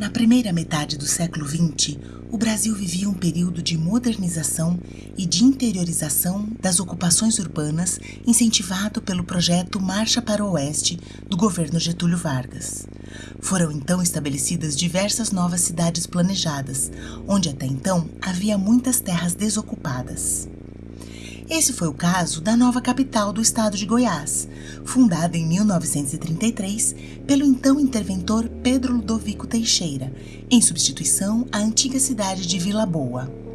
Na primeira metade do século XX, o Brasil vivia um período de modernização e de interiorização das ocupações urbanas incentivado pelo projeto Marcha para o Oeste do governo Getúlio Vargas. Foram então estabelecidas diversas novas cidades planejadas, onde até então havia muitas terras desocupadas. Esse foi o caso da nova capital do estado de Goiás, fundada em 1933 pelo então interventor Pedro Ludovico Teixeira, em substituição à antiga cidade de Vila Boa.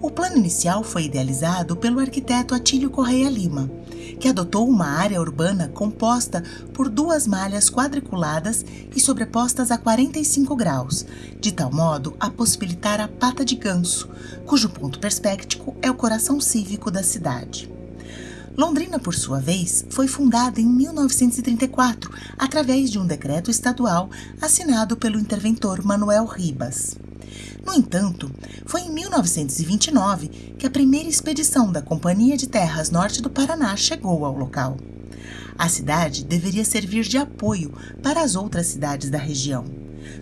O plano inicial foi idealizado pelo arquiteto Atílio Correia Lima, que adotou uma área urbana composta por duas malhas quadriculadas e sobrepostas a 45 graus, de tal modo a possibilitar a pata de ganso, cujo ponto perspectivo é o coração cívico da cidade. Londrina, por sua vez, foi fundada em 1934 através de um decreto estadual assinado pelo interventor Manuel Ribas. No entanto, foi em 1929 que a primeira expedição da Companhia de Terras Norte do Paraná chegou ao local. A cidade deveria servir de apoio para as outras cidades da região.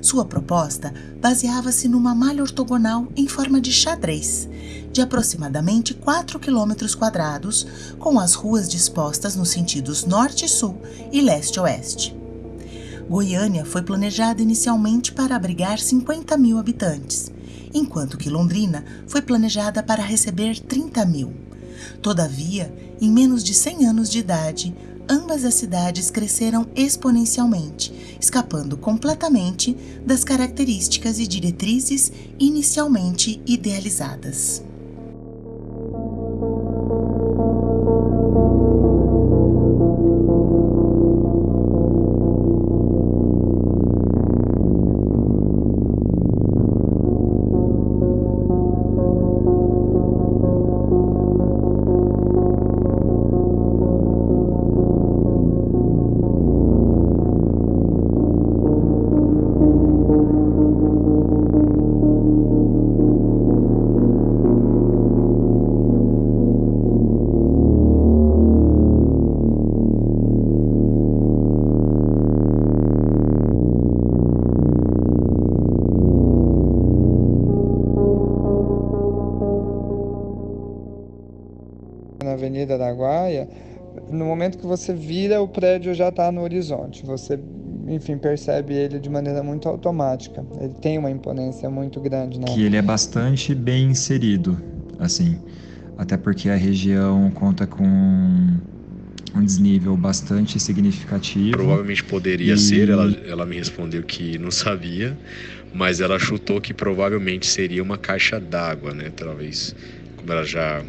Sua proposta baseava-se numa malha ortogonal em forma de xadrez, de aproximadamente 4 km quadrados, com as ruas dispostas nos sentidos norte-sul e leste-oeste. Goiânia foi planejada inicialmente para abrigar 50 mil habitantes, enquanto que Londrina foi planejada para receber 30 mil. Todavia, em menos de 100 anos de idade, ambas as cidades cresceram exponencialmente, escapando completamente das características e diretrizes inicialmente idealizadas. Avenida Araguaia, no momento que você vira, o prédio já está no horizonte. Você, enfim, percebe ele de maneira muito automática. Ele tem uma imponência muito grande. Né? Que ele é bastante bem inserido, assim. Até porque a região conta com um desnível bastante significativo. Provavelmente poderia e... ser, ela, ela me respondeu que não sabia, mas ela chutou que provavelmente seria uma caixa d'água, né? Talvez, como ela já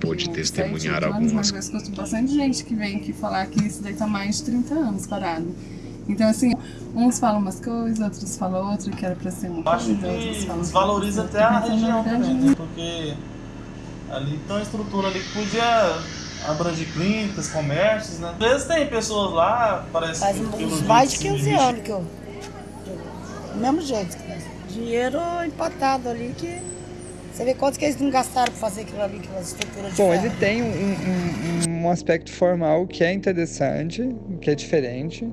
pôde testemunhar anos, algumas Mas eu escuto bastante gente que vem aqui falar que isso daí tá mais de 30 anos parado. Então, assim, uns falam umas coisas, outros falam outra, que era pra ser uma Acho coisa, que outros falam desvaloriza outra. até a região verdade, também, né? Porque ali tem uma estrutura ali que podia abranger clínicas, comércios, né? Às vezes tem pessoas lá, parece Faz que... jeito mais de se 15 dirige- anos que eu. Do mesmo jeito. Dinheiro empatado ali que. Você vê quanto que eles não gastaram pra fazer aquilo ali, aquelas estruturas de Bom, ferro. ele tem um, um- um aspecto formal que é interessante, que é diferente,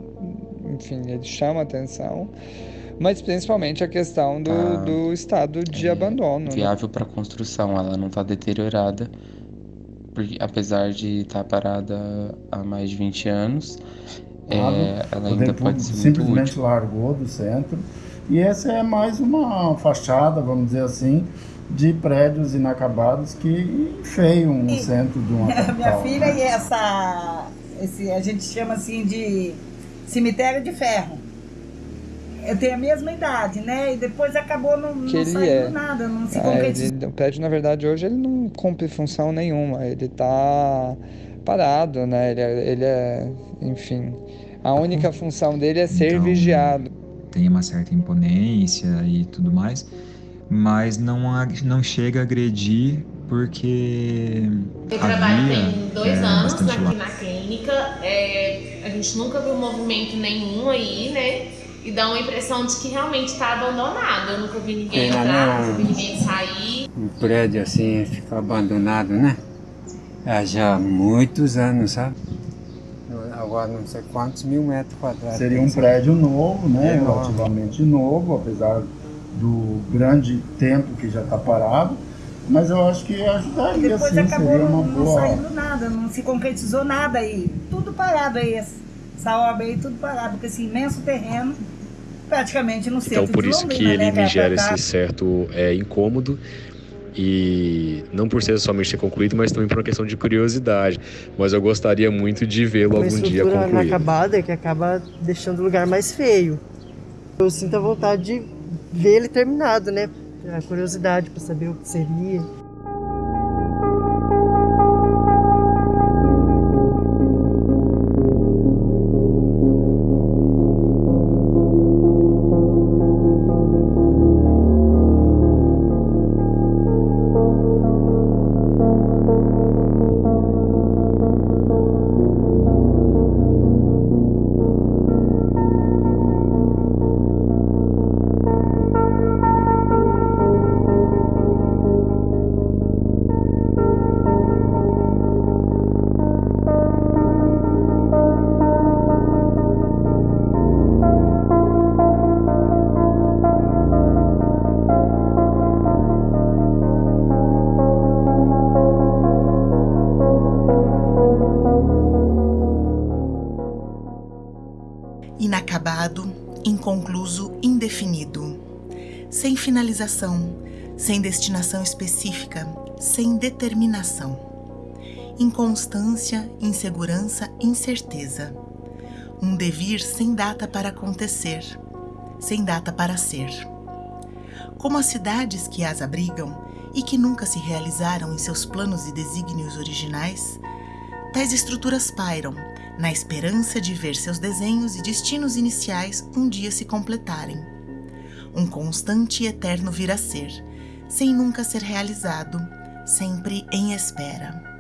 enfim, ele chama atenção, mas principalmente a questão do, Tá. do estado de É, abandono. né? viável para construção, ela não está deteriorada, porque, apesar de estar parada há mais de 20 anos, é, ela O ainda poder pode ser muito simplesmente útil. largou do centro. E essa é mais uma fachada, vamos dizer assim, de prédios inacabados que enfeiam o centro de uma capital. Minha filha né? e essa. Esse, a gente chama assim de cemitério de ferro. Eu tenho a mesma idade, né? E depois acabou não, não saindo é. nada, não se Ah, concretizou. ele- o prédio, na verdade, hoje ele não cumpre função nenhuma, ele tá parado, né? Ele é, ele é- enfim, a única função dele é ser Então, vigiado. Tem uma certa imponência e tudo mais, mas não, não chega a agredir porque Eu trabalho tem dois é, anos aqui lá. na clínica. é, a gente nunca viu movimento nenhum aí, né? E dá uma impressão de que realmente está abandonado. Eu nunca vi ninguém entrar, nunca vi ninguém sair. Um prédio assim, fica abandonado, né? Há já muitos anos, sabe? agora não sei quantos mil metros quadrados. Seria um prédio novo, né? É relativamente novo, apesar do grande tempo que já está parado. Mas eu acho que ajudaria, Depois sim, acabou seria uma não boa... saindo nada, não se concretizou nada aí. Tudo parado aí, essa obra aí, tudo parado, porque esse imenso terreno praticamente no centro Então por isso de que Londrina, ele né, me gera esse certo é, incômodo e não por ser somente ser concluído, mas também por uma questão de curiosidade. Mas eu gostaria muito de vê-lo uma algum dia estrutura concluído. inacabada que acaba deixando o lugar mais feio. Eu sinto a vontade de ver ele terminado, né? A curiosidade para saber o que seria. Inacabado, inconcluso, indefinido. Sem finalização, sem destinação específica, sem determinação. Inconstância, insegurança, incerteza. Um devir sem data para acontecer, sem data para ser. Como as cidades que as abrigam e que nunca se realizaram em seus planos e desígnios originais, tais estruturas pairam na esperança de ver seus desenhos e destinos iniciais um dia se completarem. Um constante e eterno vir a ser, sem nunca ser realizado, sempre em espera.